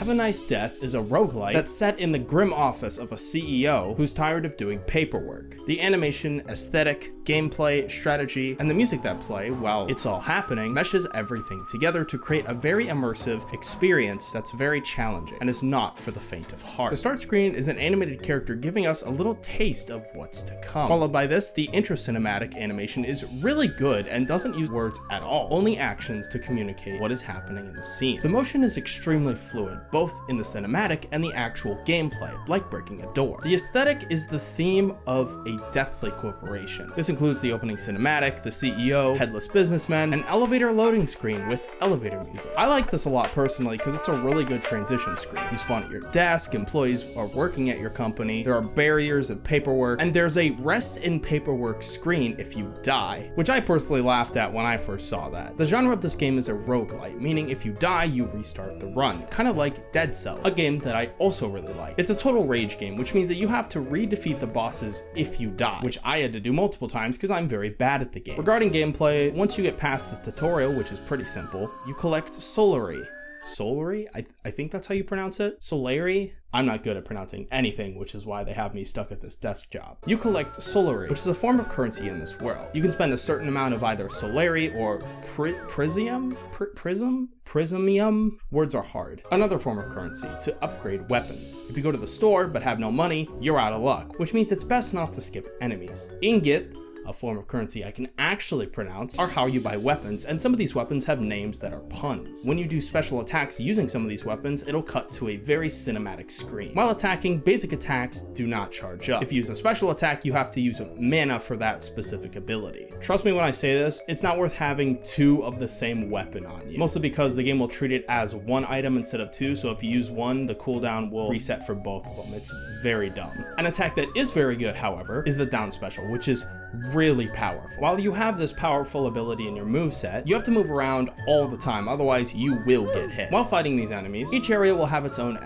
Have a Nice Death is a roguelite that's set in the grim office of a CEO who's tired of doing paperwork. The animation, aesthetic, gameplay, strategy, and the music that play while it's all happening meshes everything together to create a very immersive experience that's very challenging and is not for the faint of heart. The start screen is an animated character giving us a little taste of what's to come. Followed by this, the intro cinematic animation is really good and doesn't use words at all, only actions to communicate what is happening in the scene. The motion is extremely fluid, both in the cinematic and the actual gameplay, like breaking a door. The aesthetic is the theme of a deathly corporation. This includes the opening cinematic, the CEO, headless businessman, an elevator loading screen with elevator music. I like this a lot personally because it's a really good transition screen. You spawn at your desk, employees are working at your company, there are barriers of paperwork, and there's a rest in paperwork screen if you die, which I personally laughed at when I first saw that. The genre of this game is a roguelite, meaning if you die, you restart the run, kind of like Dead Cell, a game that I also really like. It's a total rage game, which means that you have to re-defeat the bosses if you die, which I had to do multiple times because I'm very bad at the game. Regarding gameplay, once you get past the tutorial, which is pretty simple, you collect Soulary, Soulary? I, th I think that's how you pronounce it? Soulary? I'm not good at pronouncing anything, which is why they have me stuck at this desk job. You collect Soulary, which is a form of currency in this world. You can spend a certain amount of either Soulary or pri prism? Prismium? Words are hard. Another form of currency to upgrade weapons. If you go to the store but have no money, you're out of luck, which means it's best not to skip enemies. Ingot a form of currency I can actually pronounce, are how you buy weapons, and some of these weapons have names that are puns. When you do special attacks using some of these weapons, it'll cut to a very cinematic screen. While attacking, basic attacks do not charge up. If you use a special attack, you have to use mana for that specific ability. Trust me when I say this, it's not worth having two of the same weapon on you. Mostly because the game will treat it as one item instead of two, so if you use one, the cooldown will reset for both of them. It's very dumb. An attack that is very good, however, is the down special, which is really powerful. While you have this powerful ability in your move set, you have to move around all the time, otherwise you will get hit. While fighting these enemies, each area will have its own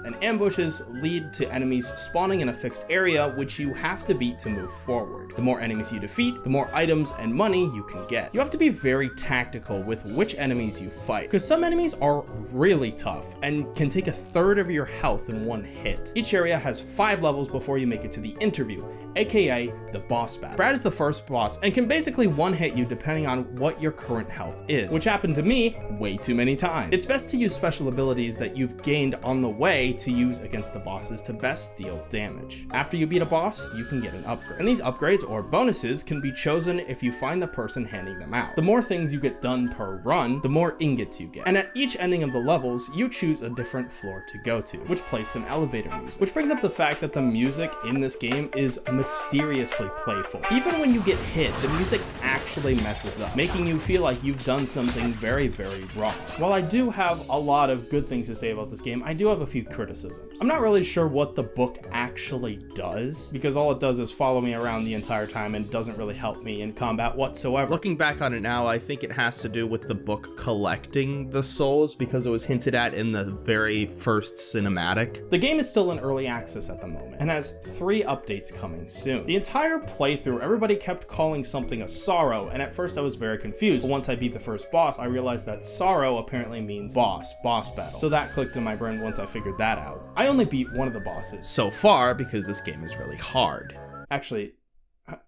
and ambushes lead to enemies spawning in a fixed area which you have to beat to move forward. The more enemies you defeat, the more items and money you can get. You have to be very tactical with which enemies you fight, because some enemies are really tough and can take a third of your health in one hit. Each area has five levels before you make it to the interview, aka the boss battle. Brad is the first boss and can basically one-hit you depending on what your current health is, which happened to me way too many times. It's best to use special abilities that you've gained on the way to use against the bosses to best deal damage. After you beat a boss, you can get an upgrade. And these upgrades or bonuses can be chosen if you find the person handing them out. The more things you get done per run, the more ingots you get. And at each ending of the levels, you choose a different floor to go to, which plays some elevator music. Which brings up the fact that the music in this game is mysteriously playful. Even when you get hit, the music actually messes up, making you feel like you've done something very, very wrong. While I do have a lot of good things to say about this game, I do have a few criticisms. I'm not really sure what the book actually does, because all it does is follow me around the entire time and doesn't really help me in combat whatsoever. Looking back on it now, I think it has to do with the book collecting the souls because it was hinted at in the very first cinematic. The game is still in early access at the moment and has three updates coming soon. The entire playthrough, everybody kept calling something a sorrow, and at first I was very confused. Once I beat the first boss, I realized that sorrow apparently means boss, boss battle. So that clicked in my brain once I figured that out. I only beat one of the bosses so far because this game is really hard. Actually,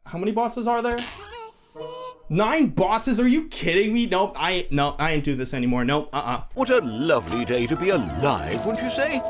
how many bosses are there? Nine bosses? Are you kidding me? Nope, I no, I ain't do this anymore. Nope, uh-uh. What a lovely day to be alive, wouldn't you say?